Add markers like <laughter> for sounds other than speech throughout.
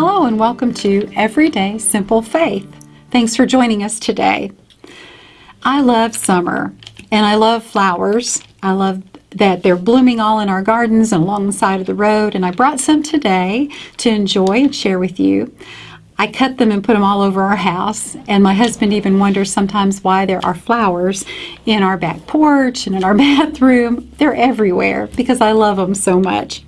Hello and welcome to Everyday Simple Faith. Thanks for joining us today. I love summer and I love flowers. I love that they're blooming all in our gardens and along the side of the road and I brought some today to enjoy and share with you. I cut them and put them all over our house and my husband even wonders sometimes why there are flowers in our back porch and in our <laughs> bathroom. They're everywhere because I love them so much.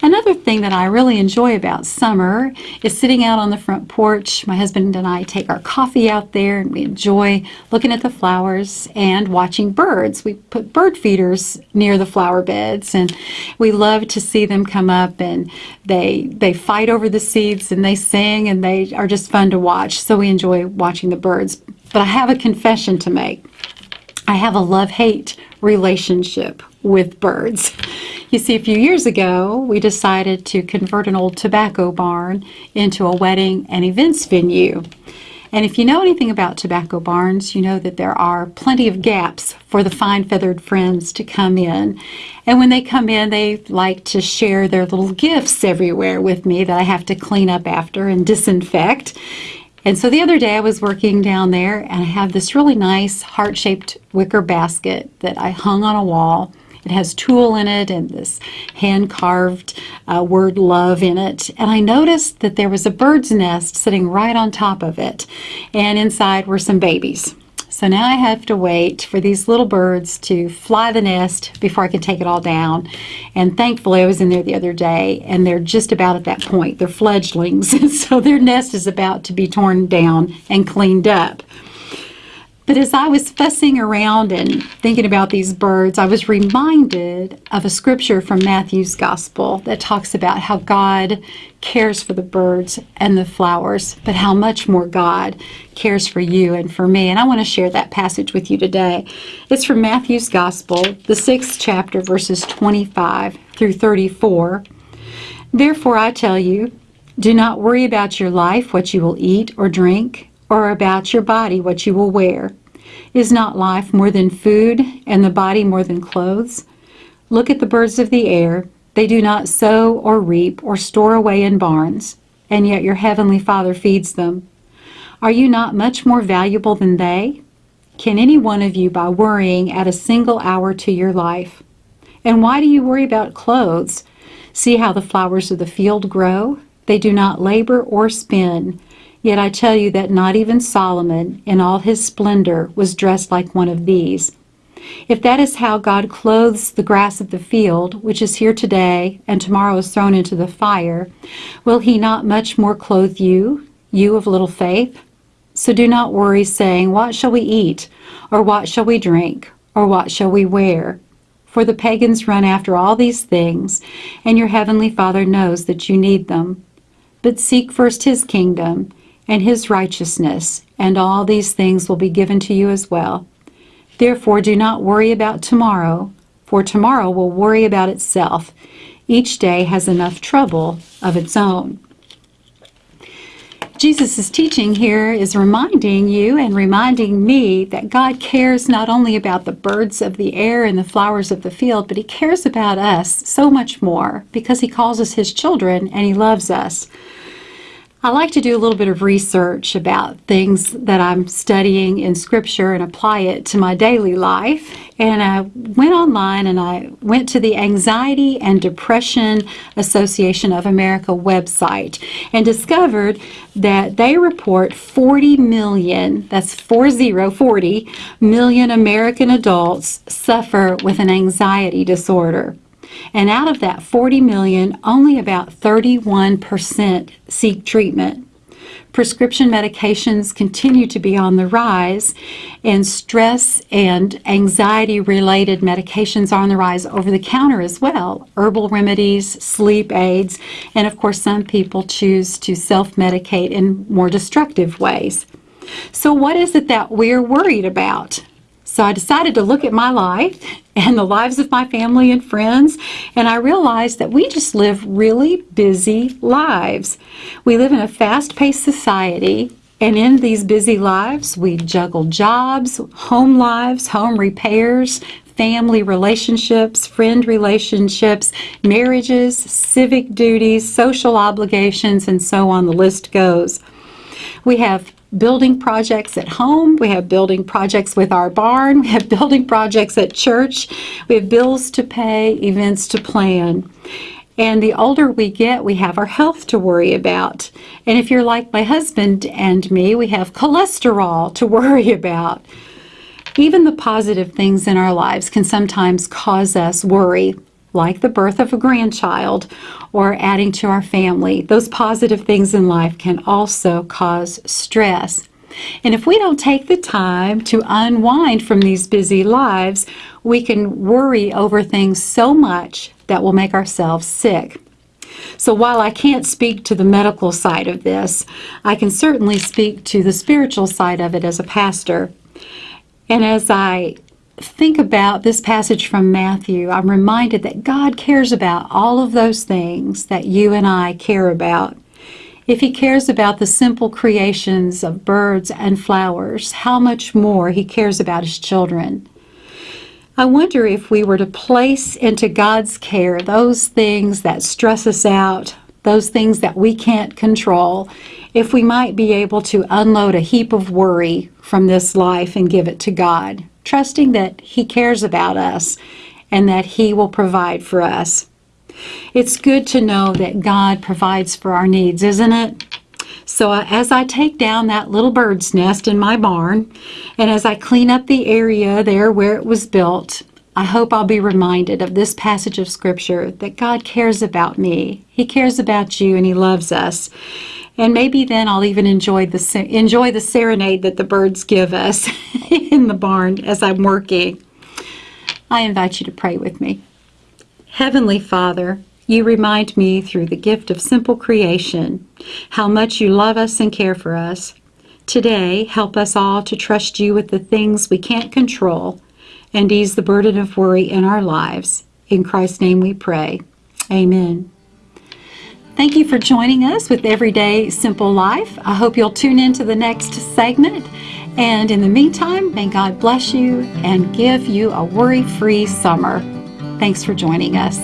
Another thing that I really enjoy about summer is sitting out on the front porch. My husband and I take our coffee out there and we enjoy looking at the flowers and watching birds. We put bird feeders near the flower beds and we love to see them come up and they they fight over the seeds and they sing and they are just fun to watch. So we enjoy watching the birds. But I have a confession to make. I have a love-hate relationship with birds. <laughs> You see, a few years ago, we decided to convert an old tobacco barn into a wedding and events venue. And if you know anything about tobacco barns, you know that there are plenty of gaps for the fine feathered friends to come in. And when they come in, they like to share their little gifts everywhere with me that I have to clean up after and disinfect. And so the other day I was working down there and I have this really nice heart-shaped wicker basket that I hung on a wall. It has tulle in it and this hand-carved uh, word love in it. And I noticed that there was a bird's nest sitting right on top of it. And inside were some babies. So now I have to wait for these little birds to fly the nest before I can take it all down. And thankfully I was in there the other day and they're just about at that point. They're fledglings. <laughs> so their nest is about to be torn down and cleaned up. But as I was fussing around and thinking about these birds, I was reminded of a scripture from Matthew's Gospel that talks about how God cares for the birds and the flowers, but how much more God cares for you and for me. And I want to share that passage with you today. It's from Matthew's Gospel, the sixth chapter, verses 25 through 34. Therefore, I tell you, do not worry about your life, what you will eat or drink or about your body what you will wear. Is not life more than food, and the body more than clothes? Look at the birds of the air. They do not sow or reap or store away in barns, and yet your heavenly Father feeds them. Are you not much more valuable than they? Can any one of you, by worrying, add a single hour to your life? And why do you worry about clothes? See how the flowers of the field grow? They do not labor or spin. Yet I tell you that not even Solomon, in all his splendor, was dressed like one of these. If that is how God clothes the grass of the field, which is here today and tomorrow is thrown into the fire, will he not much more clothe you, you of little faith? So do not worry, saying, What shall we eat? Or what shall we drink? Or what shall we wear? For the pagans run after all these things, and your heavenly Father knows that you need them. But seek first his kingdom, and his righteousness, and all these things will be given to you as well. Therefore do not worry about tomorrow, for tomorrow will worry about itself. Each day has enough trouble of its own. Jesus' teaching here is reminding you and reminding me that God cares not only about the birds of the air and the flowers of the field, but he cares about us so much more because he calls us his children and he loves us. I like to do a little bit of research about things that I'm studying in Scripture and apply it to my daily life. And I went online and I went to the Anxiety and Depression Association of America website and discovered that they report 40 million, that's 40, 40 million American adults suffer with an anxiety disorder. And out of that 40 million, only about 31% seek treatment. Prescription medications continue to be on the rise, and stress and anxiety related medications are on the rise over the counter as well. Herbal remedies, sleep aids, and of course, some people choose to self medicate in more destructive ways. So, what is it that we're worried about? So I decided to look at my life and the lives of my family and friends, and I realized that we just live really busy lives. We live in a fast-paced society, and in these busy lives, we juggle jobs, home lives, home repairs, family relationships, friend relationships, marriages, civic duties, social obligations, and so on the list goes. We have building projects at home, we have building projects with our barn, we have building projects at church, we have bills to pay, events to plan. And the older we get, we have our health to worry about. And if you're like my husband and me, we have cholesterol to <laughs> worry about. Even the positive things in our lives can sometimes cause us worry, like the birth of a grandchild or adding to our family. Those positive things in life can also cause stress. And if we don't take the time to unwind from these busy lives, we can worry over things so much that will make ourselves sick. So while I can't speak to the medical side of this, I can certainly speak to the spiritual side of it as a pastor. And as I think about this passage from Matthew, I'm reminded that God cares about all of those things that you and I care about. If he cares about the simple creations of birds and flowers, how much more he cares about his children. I wonder if we were to place into God's care those things that stress us out, those things that we can't control, if we might be able to unload a heap of worry from this life and give it to God, trusting that He cares about us and that He will provide for us. It's good to know that God provides for our needs, isn't it? So uh, as I take down that little bird's nest in my barn, and as I clean up the area there where it was built, I hope I'll be reminded of this passage of Scripture that God cares about me. He cares about you and He loves us. And maybe then I'll even enjoy the enjoy the serenade that the birds give us <laughs> in the barn as I'm working. I invite you to pray with me. Heavenly Father, you remind me through the gift of simple creation how much you love us and care for us. Today, help us all to trust you with the things we can't control and ease the burden of worry in our lives. In Christ's name we pray. Amen. Thank you for joining us with Everyday Simple Life. I hope you'll tune in to the next segment. And in the meantime, may God bless you and give you a worry free summer. Thanks for joining us.